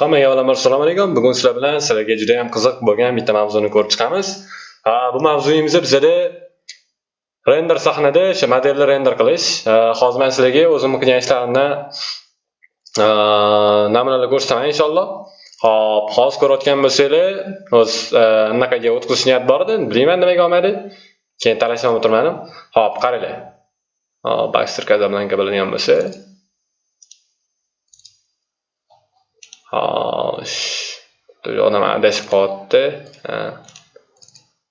Hammaga avvalambor assalomu alaykum. Bugun sizlar bilan sizlarga juda ham qiziq bo'lgan bitta mavzuni ko'rib chiqamiz. Ha, bu mavzuyimiz bizada render sahnada o'sha modelni render qilish. Hozir men sizlarga o'zimni qilgan ishlarimni namunalar ko'rsataman inshaalloh. Hop, hozir ko'rayotgan bo'lsanglar, o'z anaqaga o'tkazish niyat bor edi, bilmayman nimaga olmadi. Keyin talashib o'tirmadim. Hop, qaranglar. Hop, Baxter Casablanca biladigan bo'lsa, Xo'sh. Odam adashib qolyapti.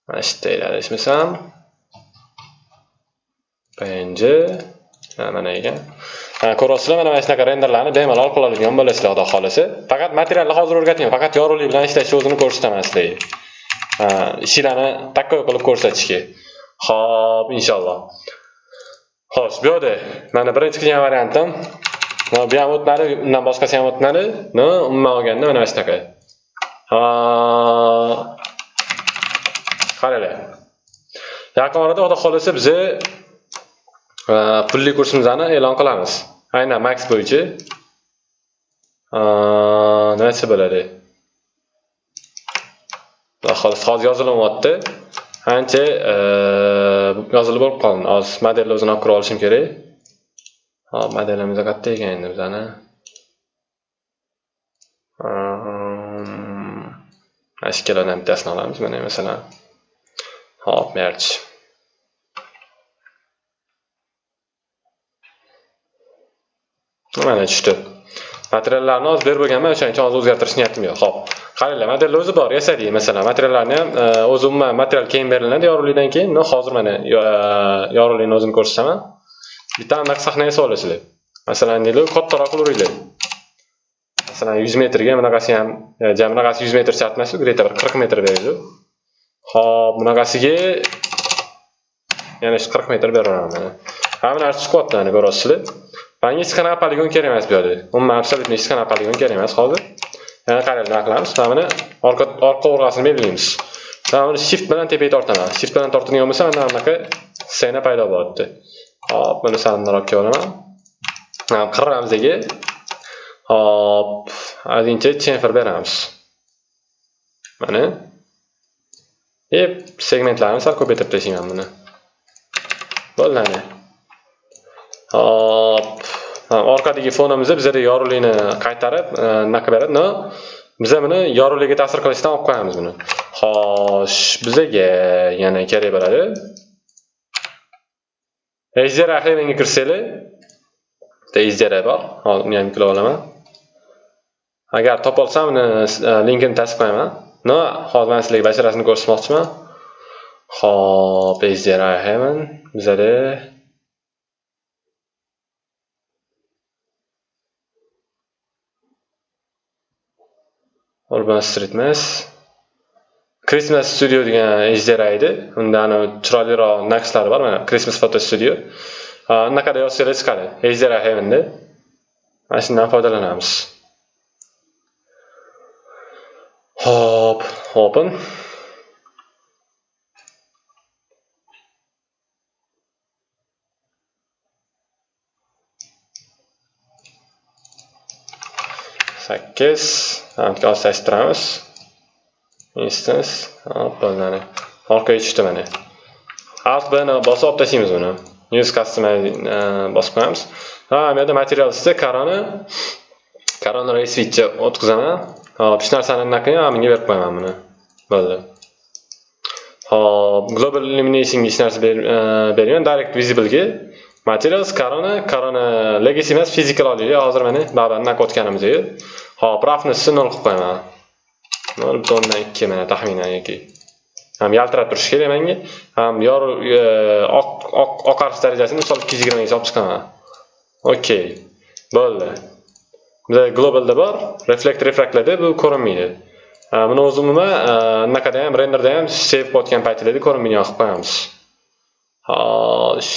Mana shu yerda adashmasam. PNG mana ekan. Ko'ryapsizlar, mana mana shunaqa renderlarni bemalol qiladigan bo'lasizlar, xudo xohlasa Faqat materialni hozir o'rgatmayman, faqat yorug'lik bilan ishlashni o'zini ko'rsataman sizlarga. ishlarni такой qilib ko'rsatishga. Xo'p, inshaalloh. Xo'sh, bu yerda mana birinchi qilgan variantim bu ham o'tmadi undan boshqasi ham o'tmadi no umuman olganda mana shunaqa qaranglar yaqin orada xudo xohlasa biz pulli kursimizni e'lon qilamiz aynan max bo'yicha nima desa bo'ladi xudo xohlasa hozir yozilyapti ancha yozilib bo'lib qoldi hozir modelni o'zini olib kirib olishim kerak Hop, modelimiz qayerda ekan endi bizani? Bittasini olamiz. Mana masalan. Hop, merch. Mana tushdi. Materiallarni hozir berib bo'lganman, o'shaning uchun hozir o'zgartirish niyatim yo'q. Hop. Qaranglar, modelni o'zi bor, yasadik masalan. Materiallarni ham o'zi umuman material keyin beriladi yorug'likdan keyin. Hozir mana yorug'likni o'zini ko'rsataman. Bitta anaqa sahnaga solasizlar masalan deylik kattaroq qilaveringlar masalan 100 metrga bunaqasi ham e, jam bunaqasi 100 metr shart emas где-то bir 40 metr beradi hop bunaqasiga yana shu 40 metr beraveraman hamma ha narsa chiqyapti mana ko'ryapsizlar manga hech qanaqa poligon kerak emas bu yerda umuman абсолютно hech qanaqa poligon kerak emas hozir. Yana qaranglar nima qilamiz? Mana buni orqa orqa o'rg'asini belgilaymiz mana buni shift bilan tepaga tortaman. Shift bilan tortadigan bo'lsa mana bunaqa scena paydo bo'lyapti Hop, buni salonroqqa olaman. Qirramizga hop, ozgincha chamfer beramiz. Mana. e segmentlarni sal ko'paytirib tashlayman buni. Bo'ldi. Hop. Orqadagi fonimizni bizga yorug'likni qaytarib, e, nima qilib beradi? Biza biz buni yorug'likka ta'sir qilishdan olib qo'yamiz buni. Xo'sh, bizaga yana kerak bo'ladi. Ejder Heavenga kirsanglar, bitta ejder bor. Hozir uni ham yuklab olaman. Agar topolsam uni e, linkini tasdiqlayman. No, hozir men sizlarga basharasini ko'rsatmoqchiman. Xo'p, ejder Heaven bizada Urban Street emas. Christmas Studio degan ijara edi. Unda ana chiroyliroq naqshlari bor. Mana Christmas Photo Studio. Anaqada yozsanglar chiqadi. Ijara Heaven'da. Mana shundan foydalanamiz. Hop, open. sakkiz hamka osashtiramiz instance. Hop orqaga tushdi mana alt bni bosib olib tashlaymiz buni use customize bosib qo'yamiz ha bu yerda material ustida karoni karoni ray o'tkazaman hop hech narsani anaqa ham bunga berib qo'yaman buni bo'ldi hop global illuminationga hech narsa e, bermayman direct visiblega materials karoni karoni legacy emas physical olaylik hozir mana baribir anaqa o'tganimizdek hop roughnessni nol qilib qo'yaman nol butun ikki mana taxminan yoki ham yaltirab turishi kerak menga. Ham yorug' e, oq oq oqarish darajasini misol ikki yuz yigirmaga solib chiqaman. Okey bo'ldi. Bizda globalda bor reflekt refraktlarda bu ko'rinmaydi. E, buni o'zi umuman e, anaqada ham renderda ham sev qilayotgan paytlarda ko'rinmaydigan qilib qo'yamiz. Xo'sh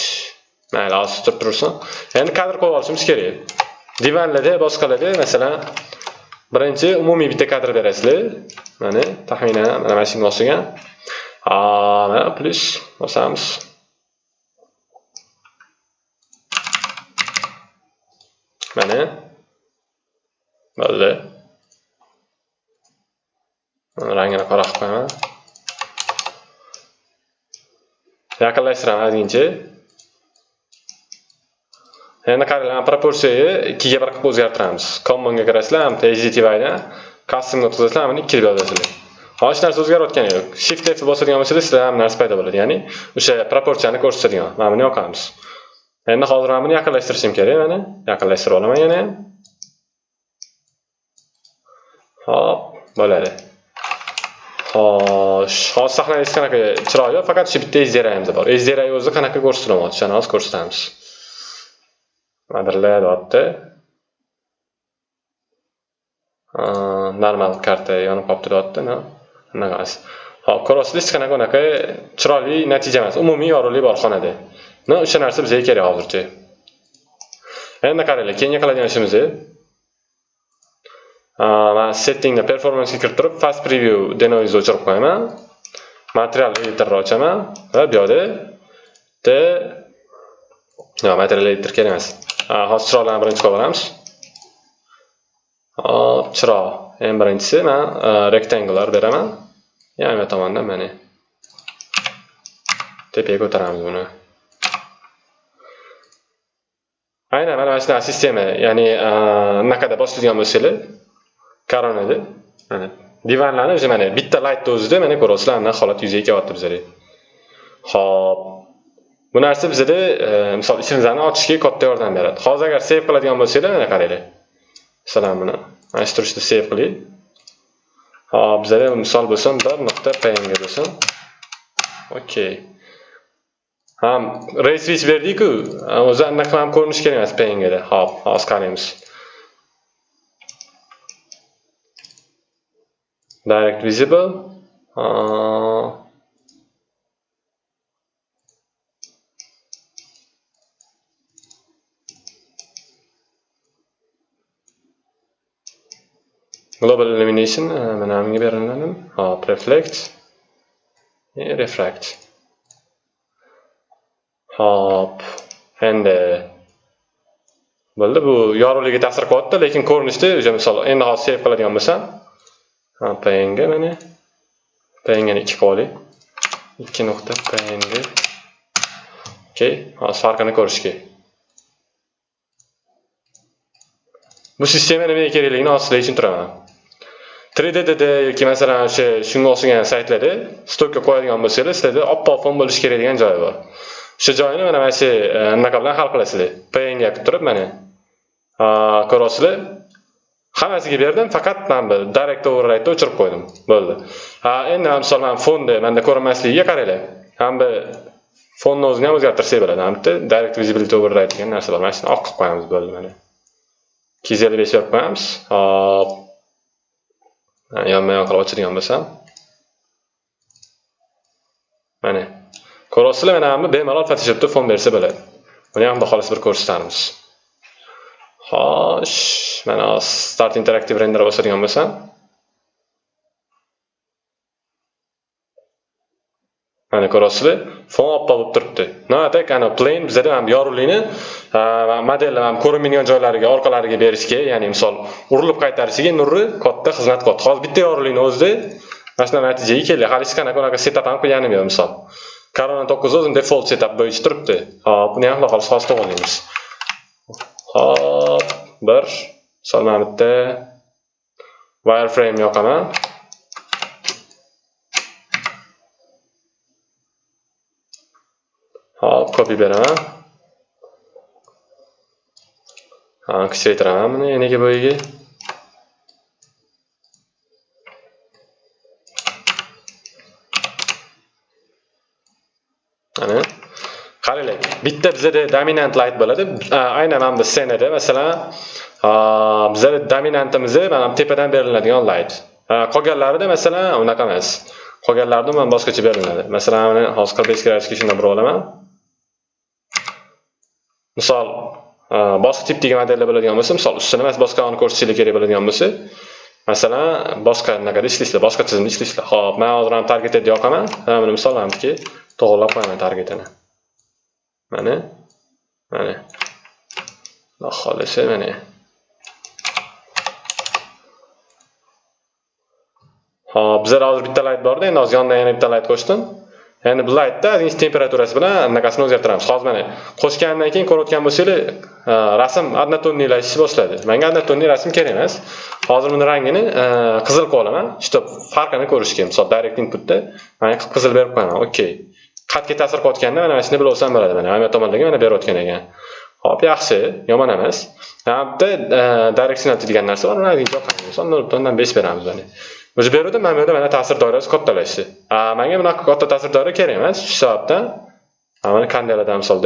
mayli hozir turib tursin. Endi kadr qo'yib olishimiz kerak. Divanlarda boshqalarda masalan birinchi umumiy bitta kadr berasizlar. Mana taxminan mana mana shunga o'xshagan. Mana plyus bosamiz. Mana. Bo'ldi. Rangini qora qilib qo'yaman. Yaqinlashtiraman ozgincha endi qaranglar proporsiyani ikkiga bir qilib o'zgartiramiz. Commonga kirasizlar hdtvdan customni o'tkazasizlar mana ikki deb yozasizlar hech narsa o'zgarayotgani yo'q. Shift f bosadigan bo'lsangiz sizda ham narsa paydo bo'ladi. Ya'ni o'sha proporsiyani ko'rsatadigan mana buni yoqamiz. Endi hozir mana buni yaqinlashtirishim kerak mana. Yaqinlashtirib olaman yana. Ham hop bo'ladi. Xo'sh hozir sahlangiz qanaqa? Chiroyli faqat shu bitta ejderayimiz bor. Sdr o'zi qanaqa ko'rsatmayapti o'shani hozir ko'rsatamiz. Madrila deyapti. Uh, normal karta yonib qolibdi deyapti unaqasi hop ko'ryapsizlar hech qanaqa unaqa chiroyli natija emas. Umumiy yorug'lik bor xonada. No o'sha narsa bizga kerak hozircha. Endi qaranglar keyingi qiladigan ishimiz man settingni performansga kirib turib fast preview denoise o'chirib qo'yaman. Material editorni ochaman. Va bu yoqda yo'q material editor kerak emas. Hozir chiroqlarni birinchi qilib olamiz. Hop chiroq eng birinchisi man e, rectangular beraman. Yonma tomondan mana tepaga ko'taramiz buni. Aynan mana shunaqa sistema ya'ni e, anaqada boshlaydigan bo'lsanglar koronada mana divanlarni o'zi mana bitta laytni o'zida mana ko'ryapsizlar anaqa holat yuzaga kelyapti bizada hop. Bu narsa bizada e, misol ishimizni ochishga katta yordam beradi. Hozir agar save qiladigan bo'lsanglar mana qaranglar masalan buni mana shu turishda save qilaylik hop bizada misol bo'lsin bir nuqta png bo'lsin. Okey ham resvich berdik-ku. O'zi anaqa ham ko'rinishi kerak emas pngda. Hop hozir qaraymiz. Direct visible. Global illumination mana bunga beriladi hop reflect. Refract. Hop endi bo'ldi bu yorug'ligiga ta'sir qilyapti lekin ko'rinishda o'sha misol endi hozir save qiladigan bo'lsam png mana png ni ikki qilib oling ikki nuqta png okey hozir farqini ko'rishga bu sistema nimaga kerakligini hozir sizlarga tushuntiraman 3ddda yoki masalan o'sha shunga o'xshagan saytlarda stokka qo'yadigan bo'lsangiz sizlarda oppoq fon bo'lishi kerak degan joyi bor. O'sha joyini mana mana shu e, anaqa bilan hal qilasizlar. Png qilib turib mana. Ko'ryapsizlar? Hammasiga berdim faqat mana bu direct override o'chirib qo'ydim. Bo'ldi. Ha endi misol mana fonni manda ko'rinmasligiga qaranglar. Ham bu fonni o'zini ham o'zgartirsak bo'ladi ham bitta direct visibility override degan narsa bor. Mana shuni oq qilib qo'yamiz bo'ldi mana. Ikki yuz ellik besh berib qo'yamiz. Hop yonma yon qilib ochadigan bo'lsam mana ko'ryapsizlar mana bu bemalol photoshopda fon bersa bo'ladi buni ham xolos bir ko'rsatamiz xo'sh mana start interaktiv render bosadigan bo'lsam mana ko'ryapsizlar fon oppoq bo'lib turibdi. Noatak ana plain bizada ham yorug'likni modellar ham ko'rinmaydigan joylariga orqalariga berishga ya'ni misol urilib qaytarishiga nurri katta xizmat qilyapti hozir bitta yorug'likni o'zida mana shunaqa natijaga keldik hali hech qanaqa unaqa setap ham qilganim yo'q misol. Korona to'qqiz o'zini default setup bo'yicha turibdi. Hop buni ham xudo xohlasa hozir to'g'irlaymiz hop bir misol mana bitta wireframe yoqaman. Hop beraman ha kuchaytiraman buni nega bo'yiga ana. Qaranglar bitta bizada dominant light bo'ladi. Aynan mana bu ssenada masalan bizada dominantimiz mana tepadan beriladigan light. Qolganlarida masalan unaqa emas. Qolganlarida man boshqacha beriladi. Masalan mana hozir qirq besh gradusga shunday burib olaman. Misol e, boshqa degan modellar bo'ladigan bo'lsa misol ustini emas boshqani ko'rsatishlik kerak bo'ladigan bo'lsa masalan boshqa anaqada ishlaysizlar boshqa tizimda ishlaysizlar ho'p man hozir ham target deb yoqaman. Buni misol hamki to'g'irlab qo'yaman targetini. Mana mana. Xudo xohlasa mana. Hop bizlar hozir bitta layt borda endi hozir yonidan yana bitta layt qo'shdim. Endi bu laytda temperaturasi bilan anaqasini o'zgartiramiz hozir mana qo'shgandan keyin ko'rayotgan bo'lsanglar e, rasm однотонныйлashishni boshladi. Manga однотонный rasm kerak emas. Hozir buni rangini e, qizil qilib olaman чтобы farqini ko'rishga misol direct inputda mana qizil berib qo'yaman okey qatga ta'sir qilayotganda mana mana shuni bilib olsam bo'ladi mana hamma tomondagi mana berayotgan ekan. Hop yaxshi yomon emas. Bu yerda directional degan narsa bor uni yoqaman misol nol butun besh beramiz mana. O'sha bu yerda mana bu yerda mana ta'sir doirasi kattalashdi. Manga bunaqa katta ta'sir doira kerak emas shu sababdan mana qandaylardan misol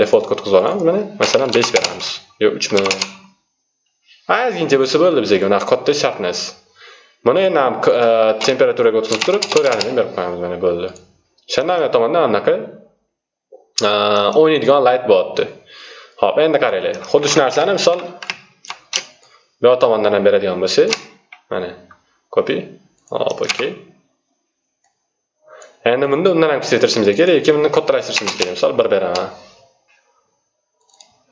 default kod qilib olamiz mana masalan besh beramiz yo uchmi ozgincha bo'lsa bo'ldi bizga unaqa katta shart emas buni endi temperaturaga o'tkazib turib ko'rganini berib qo'yamiz mana bo'ldi. O'shanda ana tomondan anaqa o'ynaydigan light bo'lyapti ho'p endi qaranglar xuddi shu narsani misol bu tomondan ham beradigan bo'lsak mana copy. Hop okey endi bunda undan ham kichiktirishimiz kerak yoki buni kattalashtirishimiz kerak. Misol bir beraman.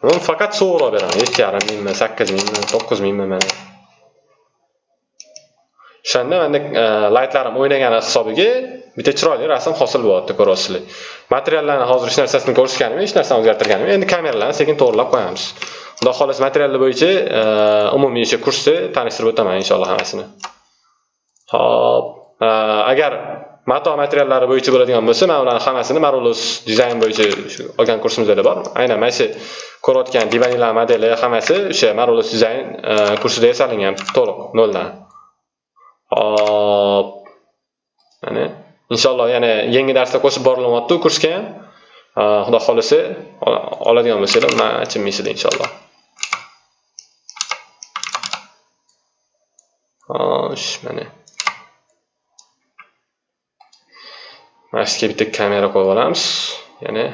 Buni faqat so'roq beraman. Yetti yarim mingmi sakkiz mingmi to'qqiz mingmi mana. O'shanda manda e, laytlarim o'ynagani hisobiga bitta chiroyli rasm hosil bo'lyapti ko'ryapsizlar materiallarni hozir hech narsasini ko'rishganim hech narsani o'zgartirganim endi kameralarni sekin to'g'irlab qo'yamiz. Xudo xohlasa materiallar bo'yicha e, umumiy o'sha kursda tanishtirib o'taman inshaalloh hammasini. Xo'p, agar mato materiallari bo'yicha bo'ladigan bo'lsa men ularni hammasini marulus dizayn bo'yicha olgan kursimizda bor aynan mana shu ko'rayotgan divanlar modeli hammasi o'sha marulus dizayn e, kursida yasalingan to'liq noldan. Hop. Mana inshaalloh yana yangi darsda qo'shib borilyapti kursga. Ham xudo xolisi oladigan bo'lsanglar undan achinmaysizlar inshaalloh. Xo'sh mana. Mana shu bitta kamera qo'yib olamiz. Yana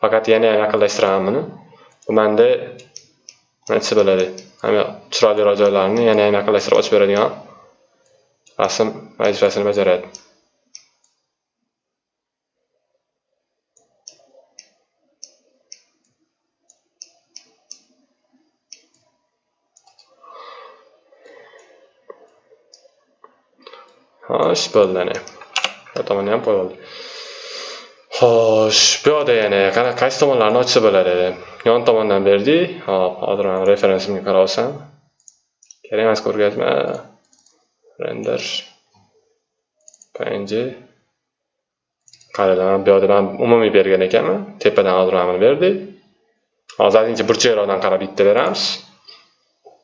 faqat yana yaqinlashtiraman buni. Bu manda nima bo'ladi. Chiroyliroq joylarini yana ham yaqinlashtirib ochib beradigan rasm vazifasini bajaradi. Xo'sh bo'ldi ana ham qo'yib oldik xo'sh bu yoqda yana qanaqa qaysi tomonlarni ochsa bo'ladi yon tomondan berdik hop hozir mana referensimga qarab olsam kerak emas ko'rgazma render png qaranglar bu yoqda man umumiy bergan ekanman tepadan hozir mana buni berdik hozir ozgincha burchakroqdan qarab bitta beramiz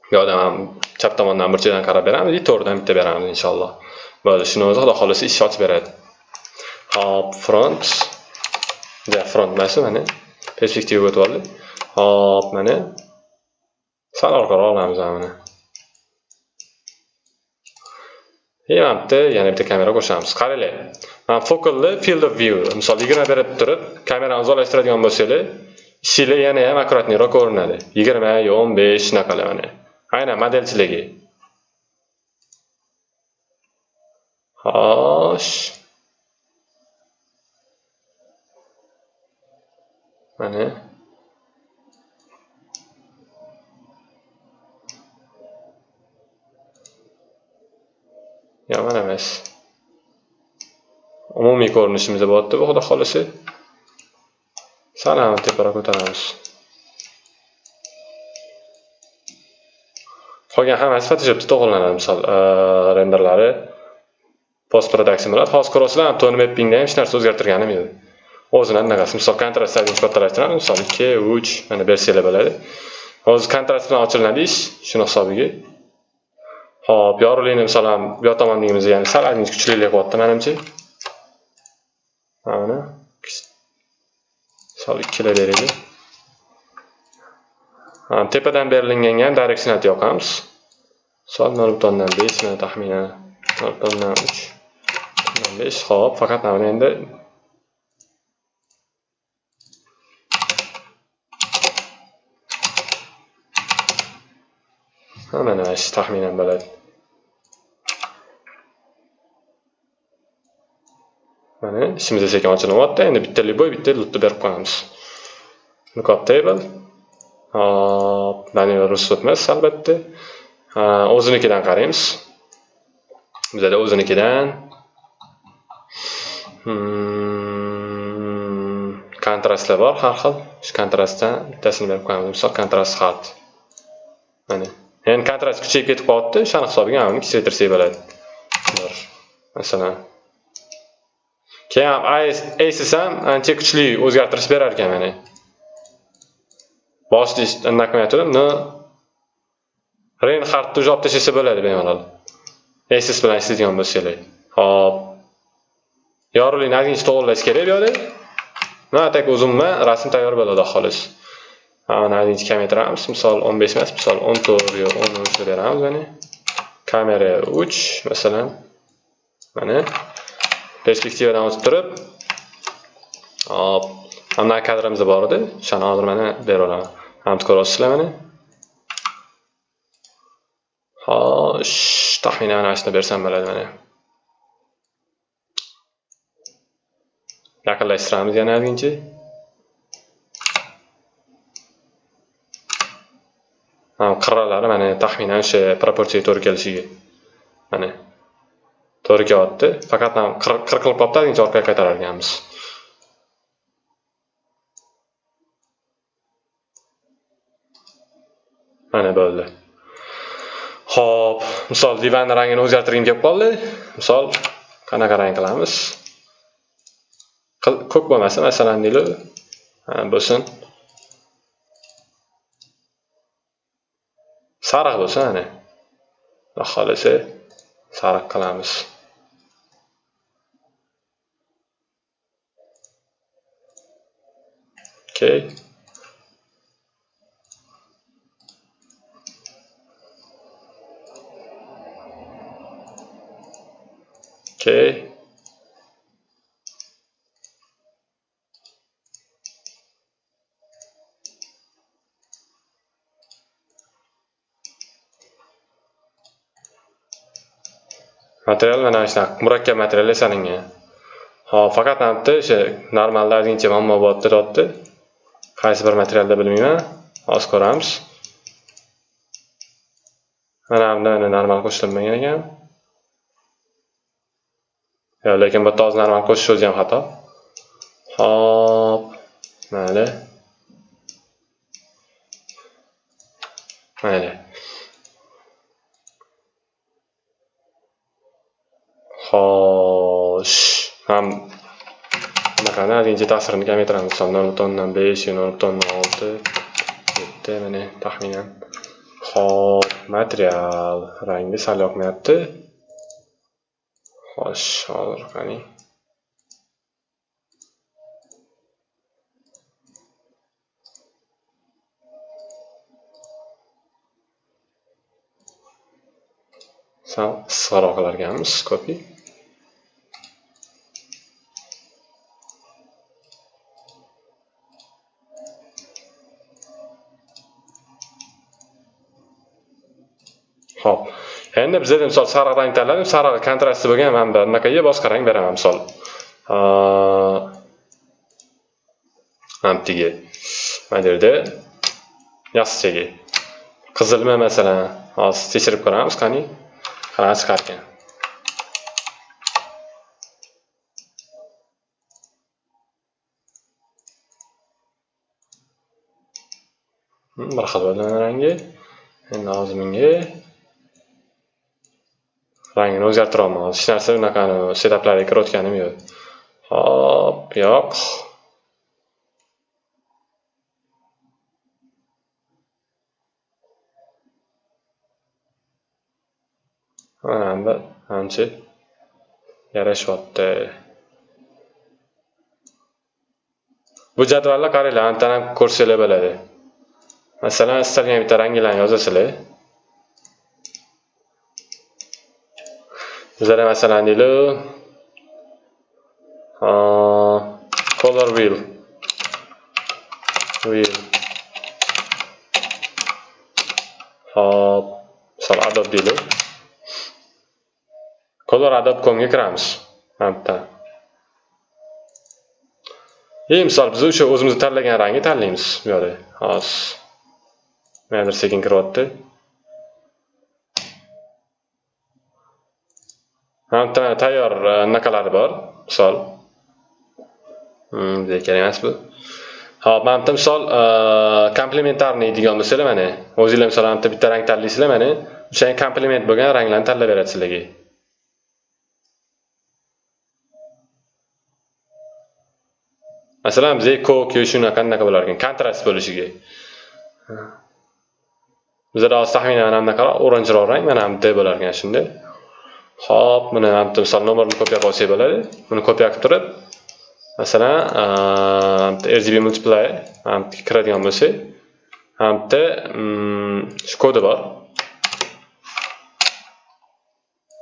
bu yoqdan ham chap tomondan burchakdan qarab beramiz и to'g'ridan bitta beramiz inshaalloh bo'ldi shuni o'zi xudo xohlasa ish ochib beradi hop front. Ja front emas mana perspektivaga o'tib oldik hop mana sal orqaroq olamiz mana и mana bitta yana bitta kamera qo'shamiz qaranglar mana focalni field of view. Misol yigirma berib turib kamerani uzoqlashtiradigan bo'lsanglar ishinglar yana ham akkuratniyroq ko'rinadi yigirma yo o'n besh shunaqalar mana aynan modelchiligi xo'sh mana yomon emas umumiy ko'rinishimizda bo'lyapti bu xudo xohlasa sal ham teparoq ko'taramiz qolgan hammasi photoshopda to'g'rilanadi misol e, renderlari post production bilan hozir ko'rasizlar tone mappingda ham hech narsa o'zgartirganim yo'q. O'zini anaqasi misol kontrast saytini kattalashtiramiz misol ikki uch mana bersanglar bo'ladi hozir kontrast bilan ochilinadi ish shuni hisobiga hop yorug'likni misol bu yoq tomondagimizni ya'ni sal ozgincha kuchliroq qilyapti manimcha mana misol ikkilar beraylik tepadan berilinganga ham yoqamiz misol nol butun o'ndan besh taxminan nol butun o'ndan uch besh hop faqat mana endi mana shu taxminan bo'ladi. Mana ishimiz sekin ochilyapti endi bitta любой bitta lutni berib qo'yamiz. Lookup table hop manual rus emas albatta. O'zinikidan qaraymiz. Bizada o'zinikidan. Hmm, kontrastlar bor har xil. Shu kontrastdan bittasini berib qo'yamiz. Misol kontrast xat. Mana. Endi kontrast kuchayib ketib qolyapti o'shani hisobiga mana buni kichraytirsak bo'ladi bir masalan keyin ham ham ancha kuchli o'zgartirish berar ekan mana boshida anaqa qilmayotgandim reynhardni Reinhardtni olib tashlasa bo'ladi bemalol. Aces bilan ishlaydigan bo'lsanglar. Hop. Yorug'likni ozgincha to'g'irlash kerak bu yerda. Mana tak uzunma rasm tayyor bo'ladi xolos. Mana ozgincha kamaytiramiz. Misol 15 emas, misol 14 yo 13 deb beramiz mana. Kamera 3 masalan. Mana perspektivadan o'tib turib hop mana kadrimiz bor edi. O'shani hozir mana beraman. Hamma ko'ryapsizlar mana. Xo'sh, taxminan mana shuni bersam bo'ladi mana. Yaqinlashtiramiz yana ozgincha. Qirralari mana taxminan o'sha proporsiyaga to'g'ri kelishiga. Mana. To'g'ri kelyapti. Faqat ham qir qilib qolibdi, ozgincha orqaga qaytarar ekanmiz. Mana bo'ldi. ho'p misol divan rangini o'zgartirgim kelib qoldi. Misol qanaqa rang qilamiz? Ko'k bo'lmasa, masalan, deylik, bo'lsin. سرق بسانه و خالصه. سرق کلامس که okay. Material mana shunaqa murakkab material yasalingan hop faqat bitta o'sha normalda ozgincha muammo bo'lib deyapti qaysi bir materialda bilmayman. Hozir ko'ramiz. Mana bunda normal qo'shilmagan ekan. Lekin bu yerda hozir normal qo'shish o'zi ham xato. Hop mayli. Mayli xo'sh ham anaqani ozgincha ta'sirini kamaytiramiz misol nol butun o'ndan besh nol butun olti yetti mana taxminan hop material rangi sal yoqmayapti Xo'sh, hozir qani Sal issiqroq qilarkanmiz copy. Xo'p. endi bizada misol sariq rang tanladim sariq kontrasti bo'lgan mana bu bunaqaga boshqa rang beraman misol. Antiga. mana bu yerda qizilmi masalan? Hozir tekshirib ko'ramiz qani? Qanaqa chiqarkan. Hmm, bir xil bo'lgan rangi endi hozir menga rangini hozir. hech narsa unaqa setaplarga kirayotganim yo'q. Hop yo'q. Mana ancha yarashyapti. Bu jadvalni qaranglar antanam ko'rsanglar bo'ladi. Masalan istalgan bitta ranglarni yozasizlar. Bizada masalan deylik color wheel. Wheel. Hop. Misol adobe deylik color adobe comga kiramiz mana bu yerda и misol biz o'sha o'zimiz tanlagan rangni tanlaymiz bu yerda hozir nimanidir sekin kiryapti mana tayyor e, anaqalari bor misol. Hmm, bizga kerak emas bu. Hop mana bitta misol e, komplementarniy deydigan bo'lsanglar mana o'zinglar misol mana bitta bitta rang tanlaysizlar mana o'sha komplement bo'lgan ranglarni tanlab beradi sizlarga masalan bizga ko'k yoki shunaqa anaqa bo'lar ekan kontrast bo'lishiga. Bizada hozir taxminan mana bunaqaroq oranjiroq rang mana bunday bo'lar ekan shunday hop buni mana bitta misol nomerni kopiya qilib olsak bo'ladi buni kopiya qilib turib masalan rgb multiply mana kiradigan bo'lsak hamda mm, shu kodi bor.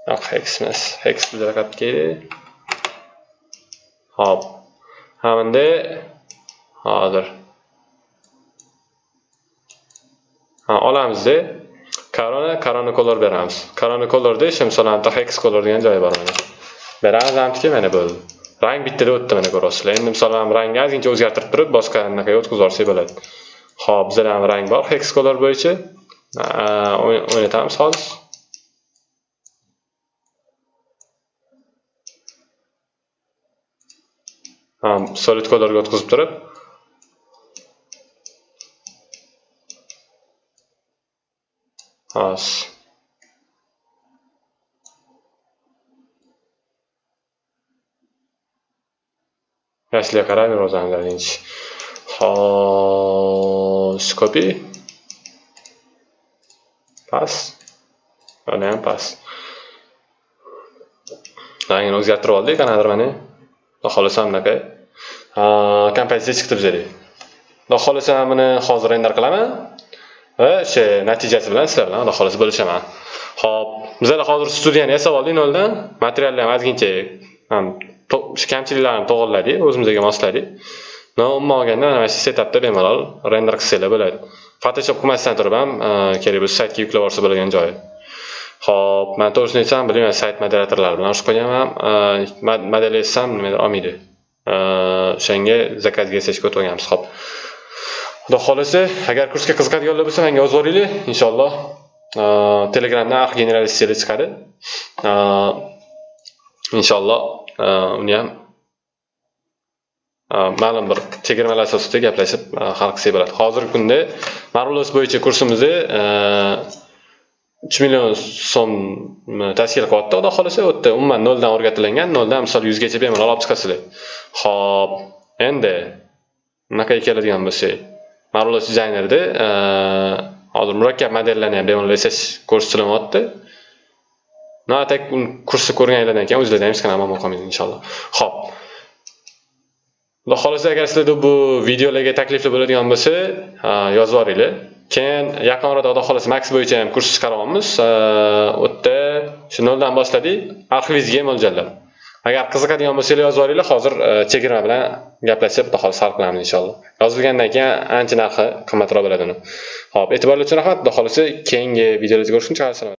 Yo'q hex emas. Hex bizga faqat kerak hop hamda hozir. Ha olamizda. Corona corona beramiz. Corona colorda shu masalan hex color degan joyi bor mana beramiz hamki mana bo'ldi rang bittada o'tdi mana ko'ryapsizlar endi misol mana rangni ozgincha o'zgartirib turib boshqa anaqaga o'tkazib yuborsak bo'ladi. Ho'p bizda ham rang bor hex color bo'yicha. O'ynatamiz hozir solid colorga o'tkazib turib. Us Yaşlıya qarab o'zinglaringiz. Xo'sh, copy. Pas. Mana ham pas. Rangini o'zgartirib oldik, qanaqadir mana. Xudo xolasa bunaqa. Kompozitsiya chiqdi bizga. Xudo buni hozir render qilaman va o'sha natijasi bilan sizlar bilan alloh xohlasa bo'lishaman. Xo'p, bizlar hozir studiyani yasab oldik noldan. Materialni ham ozgincha ham kamchiliklarni to'g'irladik o'zimizga mosladik no umuman olganda mana shu setapda bemalol render qilsanglar bo'ladi. Photoshop qilmasdan turib ham e, kerak bo'lsa saytga yuklab yuborsa bo'ladigan joyi. Ho'p man to'g'risini aytsam bilmayman sayt moderatorlari bilan urushib qo'yganman e, model etsam nimadir olmaydi. E, O'shanga zakazga yasashga o'tib olganmiz ho'p xudo xohlasa agar kursga qiziqadiganlar bo'lsa menga yozib inshaalloh uh, telegramdan arx generalistlar chiqadi. Uh, inshaalloh uh, uni ham ma'lum bir chegirmalar asosida gaplashib hal qilsak bo'ladi. Hozirgi kunda marvelos bo'yicha kursimizni uch million so'm tashkil qilyapti. Xudo xohlasa u yerda umuman noldan o'rgatilingan noldan misol yuzgacha bemalol olib chiqasizlar. Ho'p endi bunaqa keladigan bo'lsak marvelos dizaynerda hozir murakkab modellarni ham bemalol yasash kursi qilyapti no kursni ko'rganinglardan keyin o'zinglarda ham hech qanaqa muammo qolmaydi inshaalloh. Ho'p xudo xohlasa agar sizlarda bu videolarga taklifli bo'ladigan bo'lsa yozib yuboringlar. Keyin yaqin orada xudo xohlasa max bo'yicha ham kurs chiqaryapmiz u yerda shu noldan boshladik. Arxivingizga mo'ljallab agar qiziqadigan bo'lsanglar yozib yuboringlar hozir e, chegirma bilan gaplashib xudo xohlasa hal qilamiz inshaalloh. Yozilgandan keyin ancha narxi qimmatroq bo'ladi uni. Ho'p e'tiborlar uchun rahmat. Xudo xohlasa keyingi videolarda ko'rishguncha